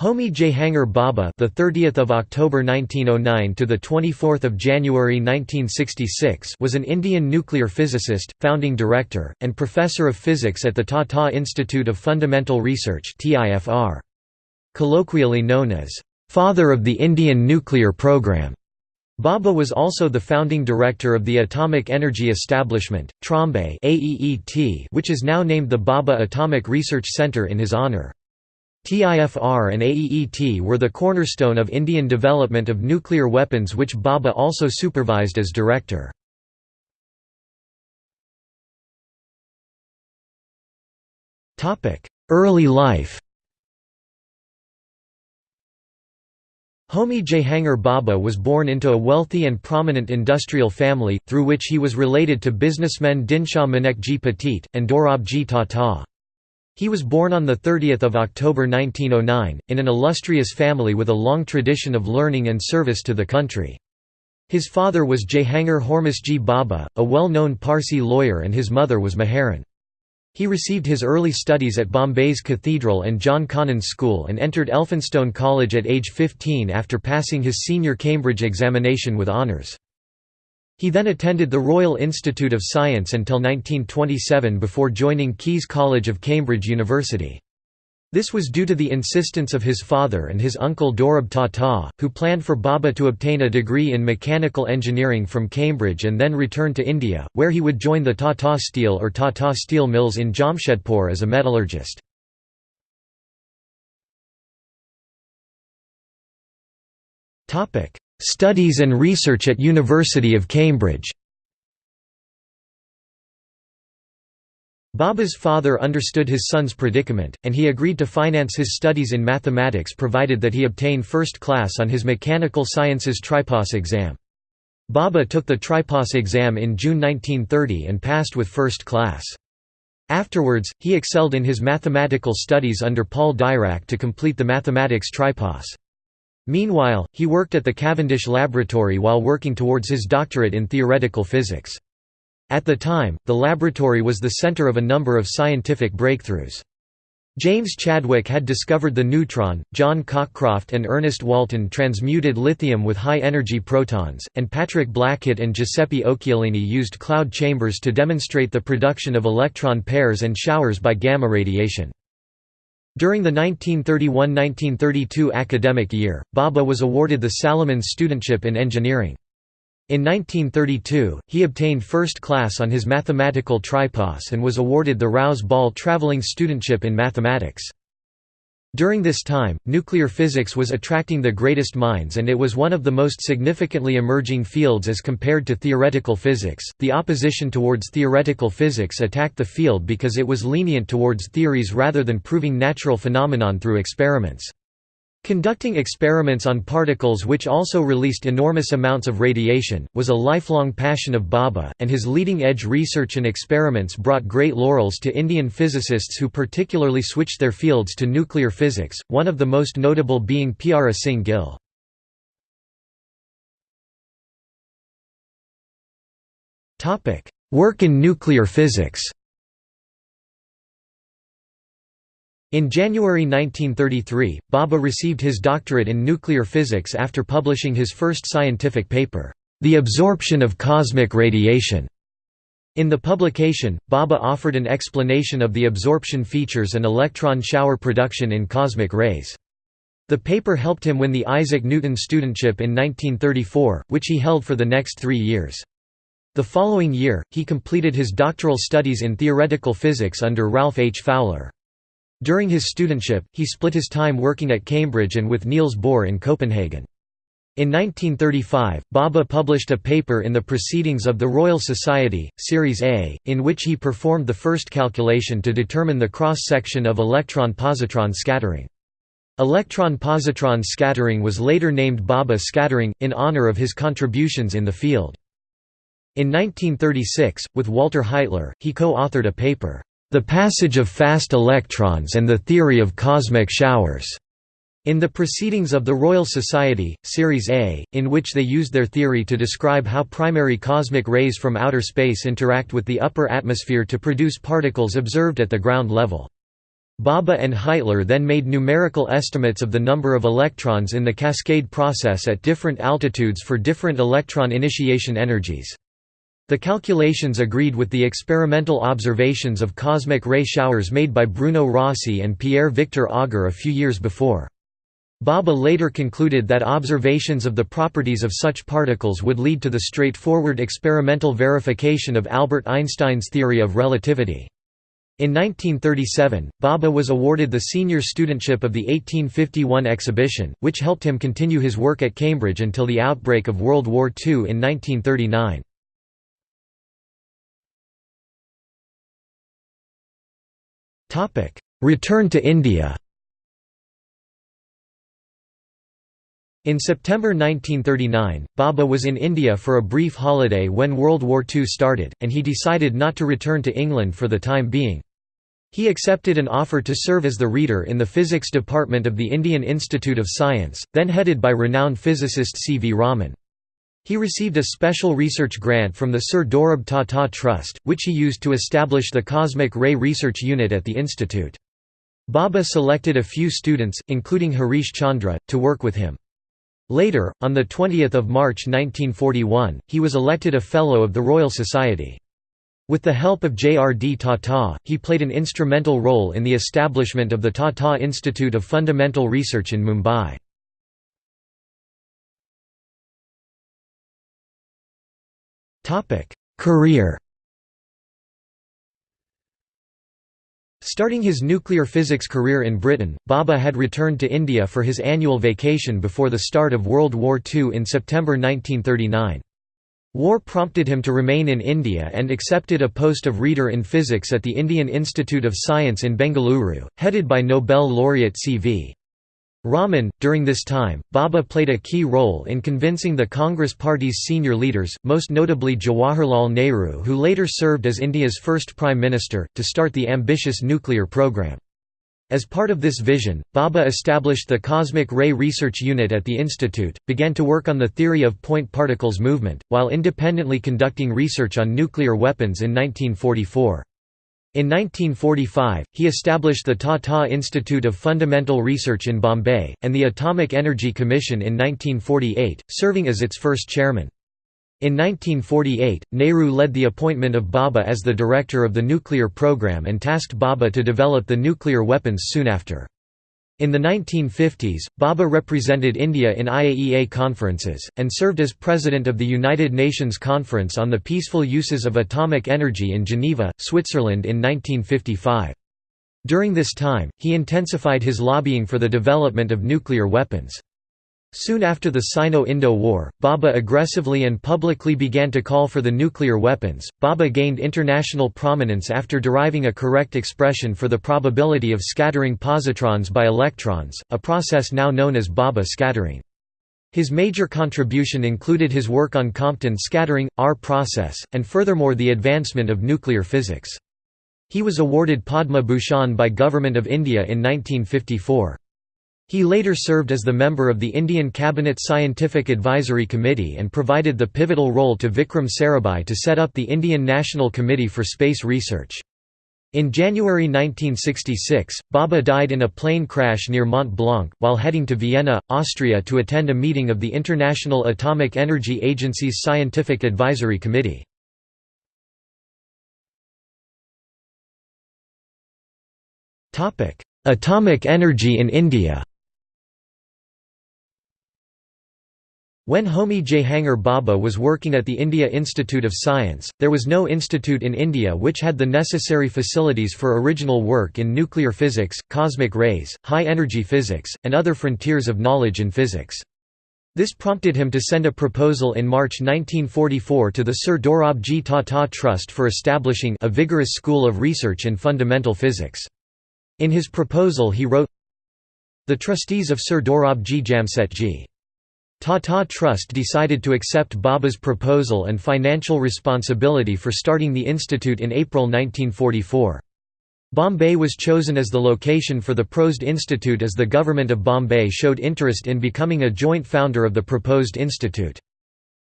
Homi Jehangir Bhabha, the 30th of October 1909 to the 24th of January 1966, was an Indian nuclear physicist, founding director, and professor of physics at the Tata Institute of Fundamental Research (TIFR). Colloquially known as father of the Indian nuclear program. Bhabha was also the founding director of the Atomic Energy Establishment, Trombay which is now named the Bhabha Atomic Research Centre in his honour. TIFR and AEET were the cornerstone of Indian development of nuclear weapons which Bhabha also supervised as director. Early life Homi Jehangir Bhabha was born into a wealthy and prominent industrial family, through which he was related to businessmen Dinshaw Manekji Petit, and Dorabji Tata. He was born on 30 October 1909, in an illustrious family with a long tradition of learning and service to the country. His father was Jehangir Hormusji Bhabha, a well-known Parsi lawyer and his mother was Maharan. He received his early studies at Bombay's Cathedral and John Connon School and entered Elphinstone College at age 15 after passing his senior Cambridge examination with honours. He then attended the Royal Institute of Science until 1927 before joining Caius College of Cambridge University. This was due to the insistence of his father and his uncle Dorab Tata, who planned for Bhabha to obtain a degree in mechanical engineering from Cambridge and then return to India, where he would join the Tata Steel or Tata Steel Mills in Jamshedpur as a metallurgist. Studies and research at University of Cambridge Bhabha's father understood his son's predicament, and he agreed to finance his studies in mathematics provided that he obtain first class on his Mechanical Sciences Tripos exam. Bhabha took the Tripos exam in June 1930 and passed with first class. Afterwards, he excelled in his mathematical studies under Paul Dirac to complete the mathematics Tripos. Meanwhile, he worked at the Cavendish Laboratory while working towards his doctorate in theoretical physics. At the time, the laboratory was the center of a number of scientific breakthroughs. James Chadwick had discovered the neutron, John Cockcroft and Ernest Walton transmuted lithium with high-energy protons, and Patrick Blackett and Giuseppe Occhialini used cloud chambers to demonstrate the production of electron pairs and showers by gamma radiation. During the 1931–1932 academic year, Bhabha was awarded the Salomon Studentship in Engineering. In 1932, he obtained first class on his mathematical tripos and was awarded the Rouse Ball Travelling Studentship in Mathematics. During this time, nuclear physics was attracting the greatest minds and it was one of the most significantly emerging fields as compared to theoretical physics. The opposition towards theoretical physics attacked the field because it was lenient towards theories rather than proving natural phenomenon through experiments. Conducting experiments on particles which also released enormous amounts of radiation, was a lifelong passion of Bhabha, and his leading-edge research and experiments brought great laurels to Indian physicists who particularly switched their fields to nuclear physics, one of the most notable being Pyara Singh Gill. Work in nuclear physics In January 1933, Bhabha received his doctorate in nuclear physics after publishing his first scientific paper, The Absorption of Cosmic Radiation. In the publication, Bhabha offered an explanation of the absorption features and electron shower production in cosmic rays. The paper helped him win the Isaac Newton Studentship in 1934, which he held for the next three years. The following year, he completed his doctoral studies in theoretical physics under Ralph H. Fowler. During his studentship, he split his time working at Cambridge and with Niels Bohr in Copenhagen. In 1935, Bhabha published a paper in the Proceedings of the Royal Society, Series A, in which he performed the first calculation to determine the cross-section of electron-positron scattering. Electron-positron scattering was later named Bhabha scattering, in honor of his contributions in the field. In 1936, with Walter Heitler, he co-authored a paper, the Passage of Fast Electrons and the Theory of Cosmic Showers, in the Proceedings of the Royal Society, Series A, in which they used their theory to describe how primary cosmic rays from outer space interact with the upper atmosphere to produce particles observed at the ground level. Bhabha and Heitler then made numerical estimates of the number of electrons in the cascade process at different altitudes for different electron initiation energies. The calculations agreed with the experimental observations of cosmic ray showers made by Bruno Rossi and Pierre-Victor Auger a few years before. Bhabha later concluded that observations of the properties of such particles would lead to the straightforward experimental verification of Albert Einstein's theory of relativity. In 1937, Bhabha was awarded the senior studentship of the 1851 exhibition, which helped him continue his work at Cambridge until the outbreak of World War II in 1939. Return to India In September 1939, Bhabha was in India for a brief holiday when World War II started, and he decided not to return to England for the time being. He accepted an offer to serve as the reader in the physics department of the Indian Institute of Science, then headed by renowned physicist C. V. Raman. He received a special research grant from the Sir Dorab Tata Trust, which he used to establish the Cosmic Ray Research Unit at the institute. Bhabha selected a few students, including Harish Chandra, to work with him. Later, on 20 March 1941, he was elected a Fellow of the Royal Society. With the help of J. R. D. Tata, he played an instrumental role in the establishment of the Tata Institute of Fundamental Research in Mumbai. Career Starting his nuclear physics career in Britain, Bhabha had returned to India for his annual vacation before the start of World War II in September 1939. War prompted him to remain in India and accepted a post of reader in physics at the Indian Institute of Science in Bengaluru, headed by Nobel laureate C.V. Raman. During this time, Bhabha played a key role in convincing the Congress Party's senior leaders, most notably Jawaharlal Nehru, who later served as India's first Prime Minister, to start the ambitious nuclear program. As part of this vision, Bhabha established the Cosmic Ray Research Unit at the institute, began to work on the theory of point particles movement, while independently conducting research on nuclear weapons in 1944. In 1945, he established the Tata Institute of Fundamental Research in Bombay, and the Atomic Energy Commission in 1948, serving as its first chairman. In 1948, Nehru led the appointment of Bhabha as the director of the nuclear program and tasked Bhabha to develop the nuclear weapons soon after. In the 1950s, Bhabha represented India in IAEA conferences, and served as president of the United Nations Conference on the Peaceful Uses of Atomic Energy in Geneva, Switzerland in 1955. During this time, he intensified his lobbying for the development of nuclear weapons. Soon after the Sino-Indo War, Bhabha aggressively and publicly began to call for the nuclear weapons. Bhabha gained international prominence after deriving a correct expression for the probability of scattering positrons by electrons, a process now known as Bhabha scattering. His major contribution included his work on Compton scattering, R process, and furthermore the advancement of nuclear physics. He was awarded Padma Bhushan by Government of India in 1954. He later served as the member of the Indian Cabinet Scientific Advisory Committee and provided the pivotal role to Vikram Sarabhai to set up the Indian National Committee for Space Research. In January 1966, Bhabha died in a plane crash near Mont Blanc, while heading to Vienna, Austria to attend a meeting of the International Atomic Energy Agency's Scientific Advisory Committee. Atomic energy in India When Homi Jehangir Bhabha was working at the India Institute of Science, there was no institute in India which had the necessary facilities for original work in nuclear physics, cosmic rays, high-energy physics, and other frontiers of knowledge in physics. This prompted him to send a proposal in March 1944 to the Sir Dorabji Tata Trust for establishing a vigorous school of research in fundamental physics. In his proposal he wrote, The trustees of Sir Dorabji Jamsetji Tata Trust decided to accept Bhabha's proposal and financial responsibility for starting the institute in April 1944. Bombay was chosen as the location for the proposed institute as the government of Bombay showed interest in becoming a joint founder of the proposed institute.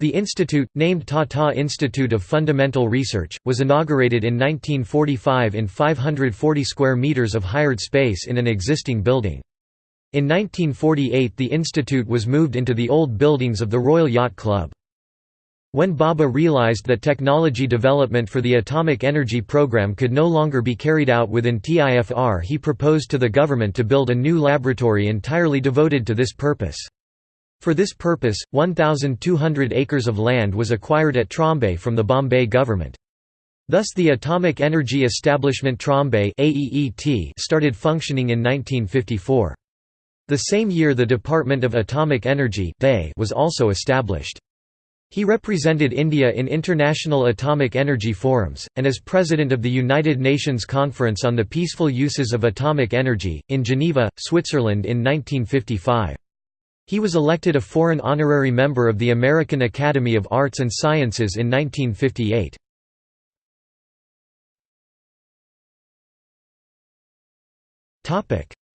The institute, named Tata Institute of Fundamental Research, was inaugurated in 1945 in 540 square meters of hired space in an existing building. In 1948 the institute was moved into the old buildings of the Royal Yacht Club. When Bhabha realized that technology development for the atomic energy program could no longer be carried out within TIFR he proposed to the government to build a new laboratory entirely devoted to this purpose. For this purpose, 1,200 acres of land was acquired at Trombay from the Bombay government. Thus the Atomic Energy Establishment Trombay started functioning in 1954. The same year the Department of Atomic Energy was also established. He represented India in international atomic energy forums, and as President of the United Nations Conference on the Peaceful Uses of Atomic Energy, in Geneva, Switzerland in 1955. He was elected a foreign honorary member of the American Academy of Arts and Sciences in 1958.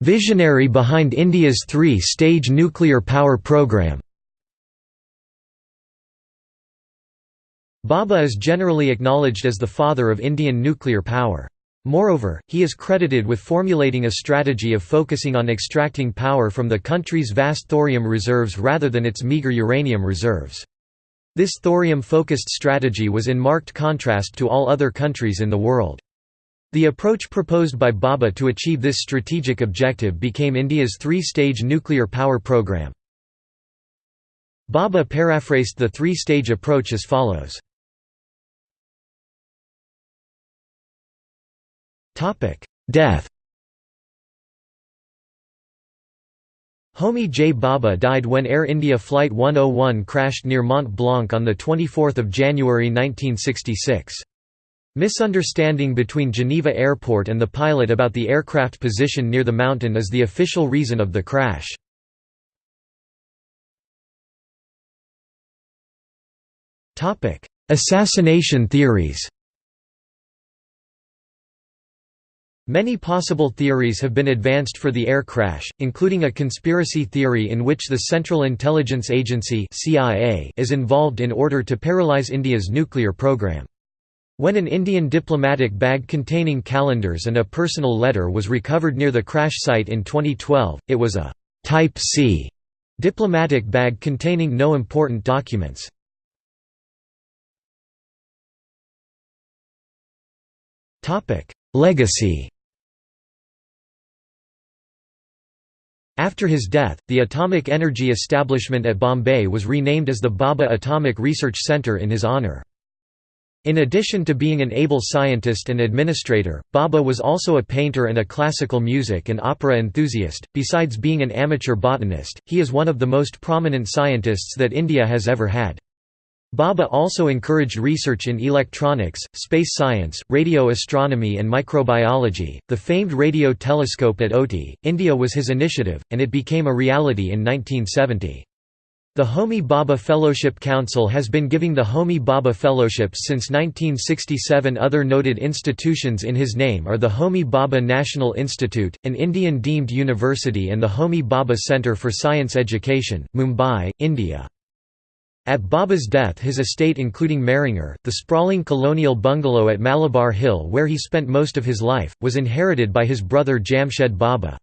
Visionary behind India's three-stage nuclear power program Bhabha is generally acknowledged as the father of Indian nuclear power. Moreover, he is credited with formulating a strategy of focusing on extracting power from the country's vast thorium reserves rather than its meager uranium reserves. This thorium-focused strategy was in marked contrast to all other countries in the world. The approach proposed by Bhabha to achieve this strategic objective became India's three-stage nuclear power program. Bhabha paraphrased the three-stage approach as follows. Death Homi J. Bhabha died when Air India Flight 101 crashed near Mont Blanc on 24 January 1966. Misunderstanding between Geneva Airport and the pilot about the aircraft position near the mountain is the official reason of the crash. Assassination theories Many possible theories have been advanced for the air crash, including a conspiracy theory in which the Central Intelligence Agency is involved in order to paralyze India's nuclear program. When an Indian diplomatic bag containing calendars and a personal letter was recovered near the crash site in 2012, it was a «Type C» diplomatic bag containing no important documents. Legacy After his death, the atomic energy establishment at Bombay was renamed as the Bhabha Atomic Research Centre in his honour. In addition to being an able scientist and administrator, Bhabha was also a painter and a classical music and opera enthusiast. Besides being an amateur botanist, he is one of the most prominent scientists that India has ever had. Bhabha also encouraged research in electronics, space science, radio astronomy, and microbiology. The famed radio telescope at Ooty, India was his initiative, and it became a reality in 1970. The Homi Bhabha Fellowship Council has been giving the Homi Bhabha Fellowships since 1967. Other noted institutions in his name are the Homi Bhabha National Institute, an Indian deemed university, and the Homi Bhabha Centre for Science Education, Mumbai, India. At Bhabha's death his estate including Mehrangir, the sprawling colonial bungalow at Malabar Hill where he spent most of his life, was inherited by his brother Jamshed Bhabha.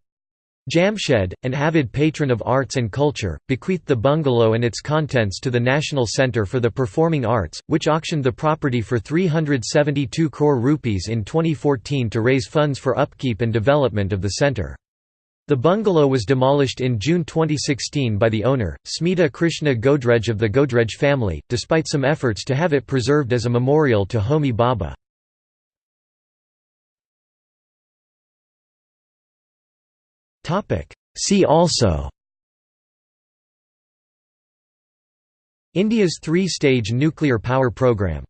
Jamshed, an avid patron of arts and culture, bequeathed the bungalow and its contents to the National Centre for the Performing Arts, which auctioned the property for 372 crore rupees in 2014 to raise funds for upkeep and development of the centre. The bungalow was demolished in June 2016 by the owner, Smita Krishna Godrej of the Godrej family, despite some efforts to have it preserved as a memorial to Homi Bhabha. See also. India's three-stage nuclear power program